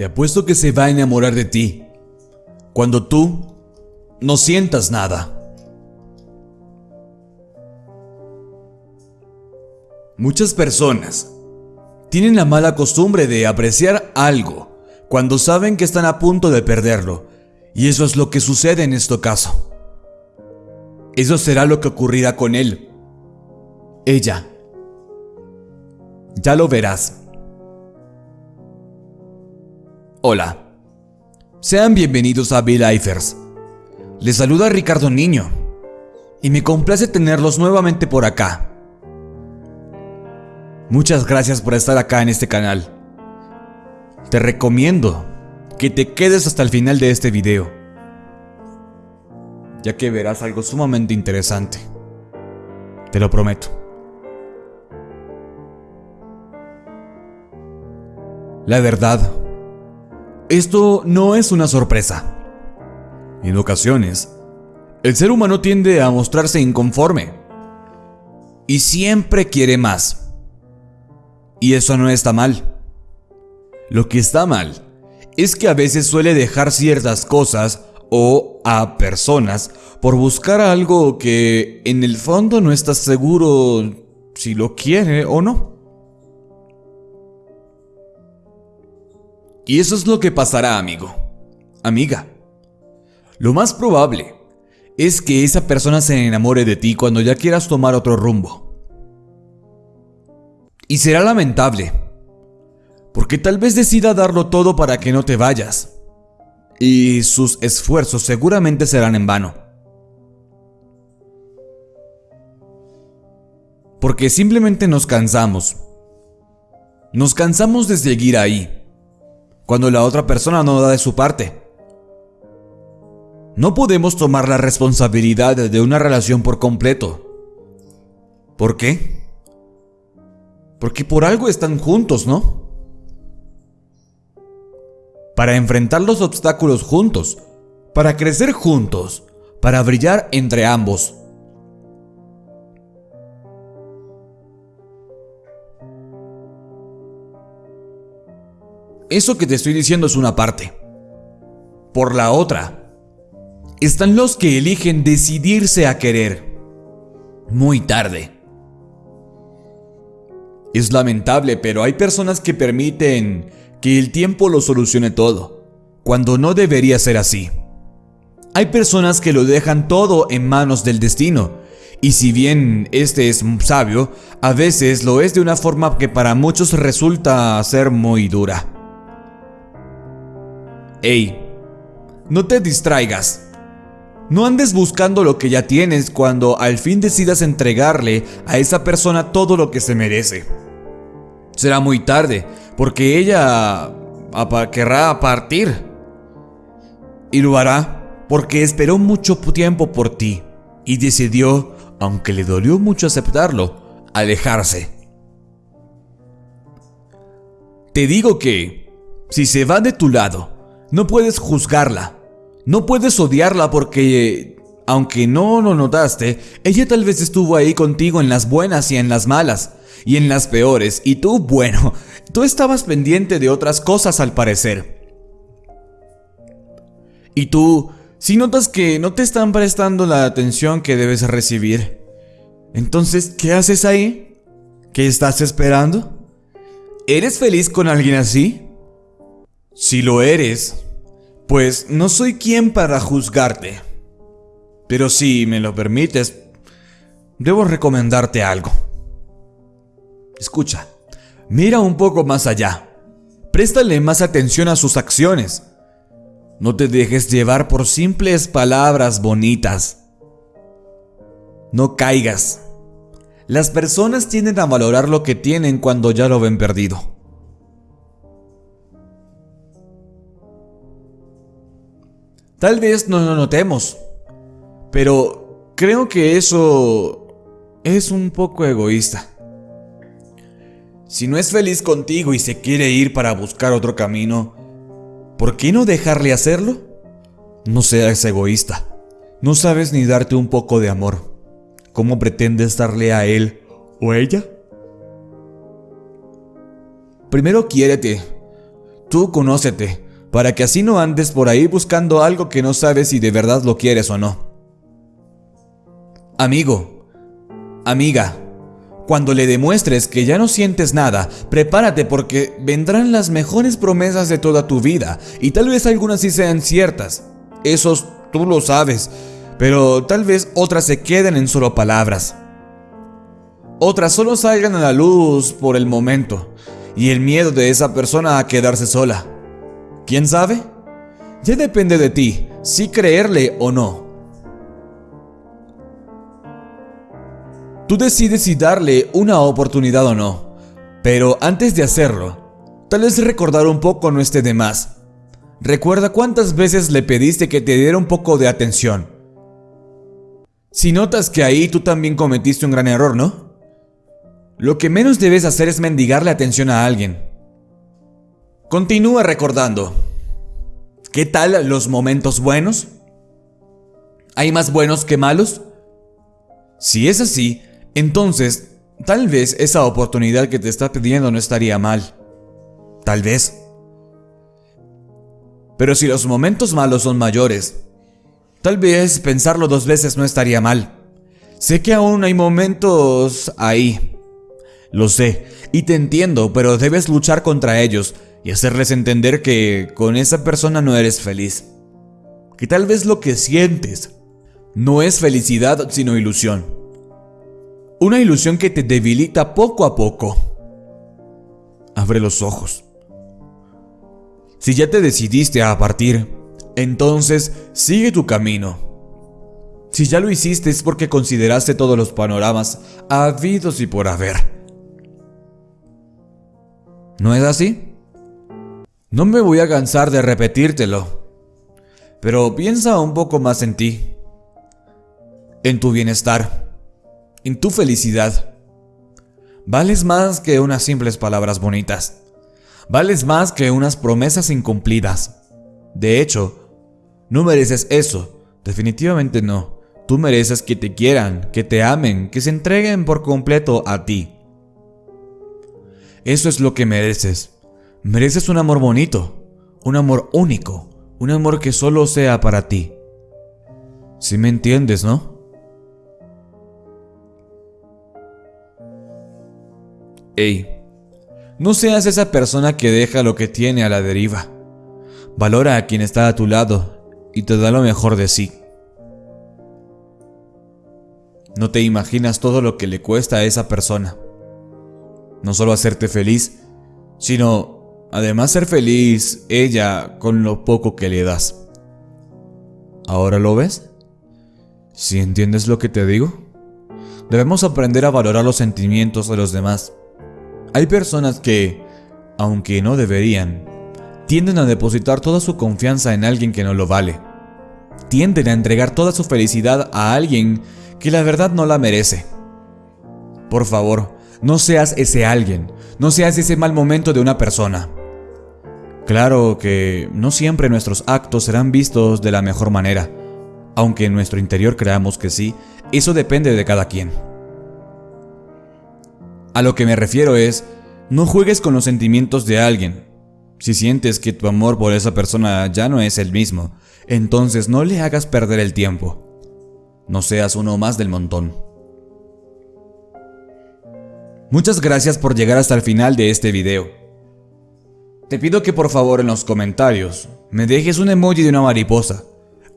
Te apuesto que se va a enamorar de ti cuando tú no sientas nada. Muchas personas tienen la mala costumbre de apreciar algo cuando saben que están a punto de perderlo, y eso es lo que sucede en este caso. Eso será lo que ocurrirá con él. Ella. Ya lo verás. Hola. Sean bienvenidos a Bill Eifers. Les saluda Ricardo Niño. Y me complace tenerlos nuevamente por acá. Muchas gracias por estar acá en este canal. Te recomiendo que te quedes hasta el final de este video, ya que verás algo sumamente interesante. Te lo prometo. La verdad, esto no es una sorpresa. En ocasiones, el ser humano tiende a mostrarse inconforme y siempre quiere más. Y eso no está mal. Lo que está mal es que a veces suele dejar ciertas cosas o a personas por buscar algo que en el fondo no estás seguro si lo quiere o no. Y eso es lo que pasará, amigo, amiga. Lo más probable es que esa persona se enamore de ti cuando ya quieras tomar otro rumbo. Y será lamentable porque tal vez decida darlo todo para que no te vayas. Y sus esfuerzos seguramente serán en vano. Porque simplemente nos cansamos. Nos cansamos de seguir ahí, cuando la otra persona no da de su parte. No podemos tomar la responsabilidad de una relación por completo. ¿Por qué? Porque por algo están juntos, ¿no? para enfrentar los obstáculos juntos, para crecer juntos, para brillar entre ambos. Eso que te estoy diciendo es una parte. Por la otra, están los que eligen decidirse a querer. Muy tarde. Es lamentable, pero hay personas que permiten que el tiempo lo solucione todo, cuando no debería ser así. Hay personas que lo dejan todo en manos del destino, y si bien este es sabio, a veces lo es de una forma que para muchos resulta ser muy dura. Ey, no te distraigas. No andes buscando lo que ya tienes cuando al fin decidas entregarle a esa persona todo lo que se merece. Será muy tarde, porque ella querrá partir. Y lo hará porque esperó mucho tiempo por ti y decidió, aunque le dolió mucho aceptarlo, alejarse. Te digo que, si se va de tu lado, no puedes juzgarla, no puedes odiarla porque, aunque no lo notaste, ella tal vez estuvo ahí contigo en las buenas y en las malas, y en las peores, y tú, bueno, tú estabas pendiente de otras cosas al parecer. Y tú, si notas que no te están prestando la atención que debes recibir, entonces, ¿qué haces ahí? ¿Qué estás esperando? ¿Eres feliz con alguien así? Si lo eres, pues no soy quien para juzgarte. Pero si me lo permites, debo recomendarte algo. Escucha, mira un poco más allá. Préstale más atención a sus acciones. No te dejes llevar por simples palabras bonitas. No caigas. Las personas tienden a valorar lo que tienen cuando ya lo ven perdido. Tal vez no lo notemos, pero creo que eso es un poco egoísta. Si no es feliz contigo y se quiere ir para buscar otro camino, ¿por qué no dejarle hacerlo? No seas egoísta. No sabes ni darte un poco de amor. ¿Cómo pretendes darle a él o ella? Primero quiérete. Tú conócete, para que así no andes por ahí buscando algo que no sabes si de verdad lo quieres o no. Amigo, amiga, cuando le demuestres que ya no sientes nada, prepárate porque vendrán las mejores promesas de toda tu vida y tal vez algunas sí sean ciertas. Esos tú lo sabes, pero tal vez otras se queden en solo palabras. Otras solo salgan a la luz por el momento y el miedo de esa persona a quedarse sola. ¿Quién sabe? Ya depende de ti si creerle o no. Tú decides si darle una oportunidad o no, pero antes de hacerlo, tal vez recordar un poco no esté de más. Recuerda cuántas veces le pediste que te diera un poco de atención. Si notas que ahí tú también cometiste un gran error, ¿no? Lo que menos debes hacer es mendigarle atención a alguien. Continúa recordando. ¿Qué tal los momentos buenos? ¿Hay más buenos que malos? Si es así, entonces, tal vez esa oportunidad que te está pidiendo no estaría mal. Tal vez. Pero si los momentos malos son mayores, tal vez pensarlo dos veces no estaría mal. Sé que aún hay momentos ahí. Lo sé, y te entiendo, pero debes luchar contra ellos y hacerles entender que con esa persona no eres feliz. Que tal vez lo que sientes no es felicidad sino ilusión. Una ilusión que te debilita poco a poco. Abre los ojos. Si ya te decidiste a partir, entonces sigue tu camino. Si ya lo hiciste es porque consideraste todos los panoramas habidos y por haber. ¿No es así? No me voy a cansar de repetírtelo, pero piensa un poco más en ti, en tu bienestar en tu felicidad. Vales más que unas simples palabras bonitas. Vales más que unas promesas incumplidas. De hecho, no mereces eso. Definitivamente no. Tú mereces que te quieran, que te amen, que se entreguen por completo a ti. Eso es lo que mereces. Mereces un amor bonito, un amor único, un amor que solo sea para ti. Si me entiendes, ¿no? Ey, no seas esa persona que deja lo que tiene a la deriva. Valora a quien está a tu lado y te da lo mejor de sí. No te imaginas todo lo que le cuesta a esa persona. No solo hacerte feliz, sino además ser feliz ella con lo poco que le das. ¿Ahora lo ves? ¿Si entiendes lo que te digo? Debemos aprender a valorar los sentimientos de los demás hay personas que, aunque no deberían, tienden a depositar toda su confianza en alguien que no lo vale. Tienden a entregar toda su felicidad a alguien que la verdad no la merece. Por favor, no seas ese alguien, no seas ese mal momento de una persona. Claro que no siempre nuestros actos serán vistos de la mejor manera, aunque en nuestro interior creamos que sí, eso depende de cada quien. A lo que me refiero es, no juegues con los sentimientos de alguien. Si sientes que tu amor por esa persona ya no es el mismo, entonces no le hagas perder el tiempo. No seas uno más del montón. Muchas gracias por llegar hasta el final de este video. Te pido que por favor en los comentarios me dejes un emoji de una mariposa.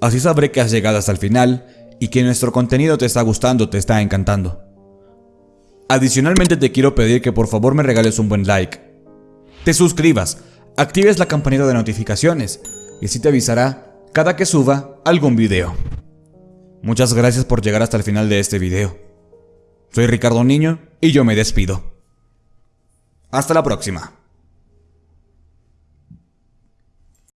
Así sabré que has llegado hasta el final y que nuestro contenido te está gustando, te está encantando. Adicionalmente te quiero pedir que por favor me regales un buen like. Te suscribas, actives la campanita de notificaciones y así te avisará cada que suba algún video. Muchas gracias por llegar hasta el final de este video. Soy Ricardo Niño y yo me despido. Hasta la próxima.